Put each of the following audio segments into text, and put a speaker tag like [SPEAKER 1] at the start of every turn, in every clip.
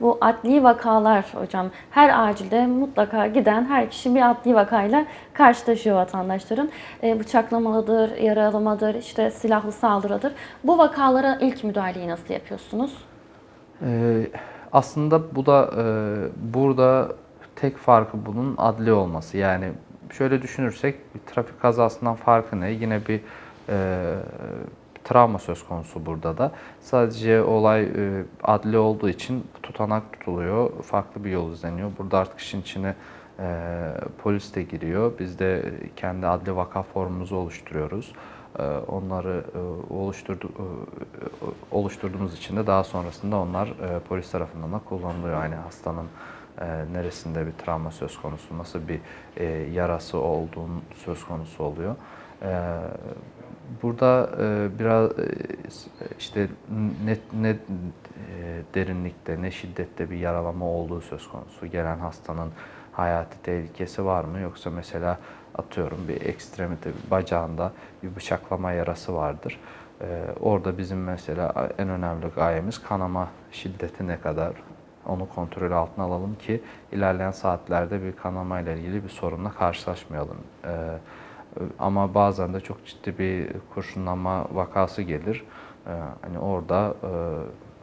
[SPEAKER 1] Bu adli vakalar hocam her acilde mutlaka giden her kişi bir adli vakayla karşılaşıyor vatandaşların. E, bıçaklamadır, yaralamadır, işte silahlı saldırıdır. Bu vakalara ilk müdahaleyi nasıl yapıyorsunuz?
[SPEAKER 2] Ee, aslında bu da e, burada tek farkı bunun adli olması. Yani şöyle düşünürsek bir trafik kazasından farkı ne? Yine bir e, travma söz konusu burada da. Sadece olay e, adli olduğu için tutanak tutuluyor. Farklı bir yol izleniyor. Burada artık işin içine e, polis de giriyor. Biz de kendi adli vaka formumuzu oluşturuyoruz. E, onları oluşturdu, oluşturduğumuz için de daha sonrasında onlar polis tarafından da kullanılıyor. Yani hastanın neresinde bir travma söz konusu, nasıl bir yarası olduğun söz konusu oluyor. Burada e, biraz e, işte ne, ne e, derinlikte, ne şiddette bir yaralama olduğu söz konusu. Gelen hastanın hayati tehlikesi var mı? Yoksa mesela atıyorum bir ekstremite, bir bacağında bir bıçaklama yarası vardır. Ee, orada bizim mesela en önemli gayemiz kanama şiddeti ne kadar onu kontrol altına alalım ki ilerleyen saatlerde bir kanama ile ilgili bir sorunla karşılaşmayalım. Ee, ama bazen de çok ciddi bir kurşunlanma vakası gelir. Ee, hani orada e,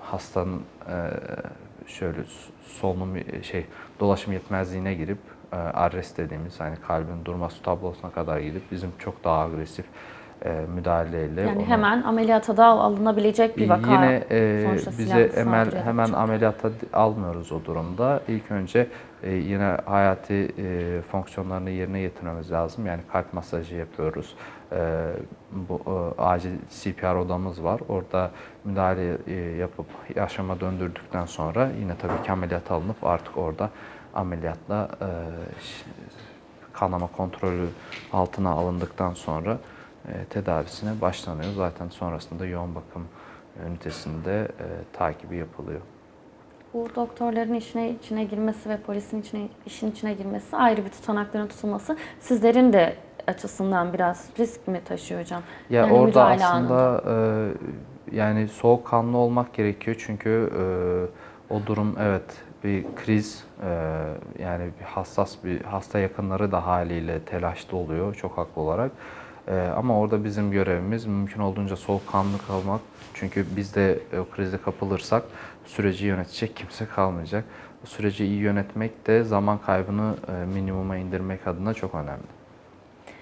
[SPEAKER 2] hastanın e, şöyle solunum şey dolaşım yetmezliğine girip e, arrest dediğimiz hani kalbin durması tablosuna kadar gidip bizim çok daha agresif e, müdahaleyle
[SPEAKER 1] Yani
[SPEAKER 2] onu-
[SPEAKER 1] hemen ameliyata da alınabilecek bir vaka.
[SPEAKER 2] Yine e, bize emel, hemen ameliyata almıyoruz o durumda. İlk önce e, yine hayati e, fonksiyonlarını yerine getirmemiz lazım. Yani kalp masajı yapıyoruz. E, bu acil CPR odamız var. Orada müdahale yapıp yaşama döndürdükten sonra yine tabii ki ameliyata alınıp artık orada ameliyatla kanama kontrolü altına alındıktan sonra tedavisine başlanıyor. Zaten sonrasında yoğun bakım ünitesinde takibi yapılıyor.
[SPEAKER 1] Bu doktorların işine içine girmesi ve polisin içine işin içine girmesi ayrı bir tutanakların tutulması sizlerin de açısından biraz risk mi taşıyor hocam?
[SPEAKER 2] Ya
[SPEAKER 1] Yani
[SPEAKER 2] orada aslında e, yani soğukkanlı olmak gerekiyor çünkü e, o durum evet bir kriz e, yani bir hassas bir hasta yakınları da haliyle telaşlı oluyor çok haklı olarak. E, ama orada bizim görevimiz mümkün olduğunca soğukkanlı kalmak. Çünkü biz de o krize kapılırsak süreci yönetecek kimse kalmayacak. Bu süreci iyi yönetmek de zaman kaybını e, minimuma indirmek adına çok önemli.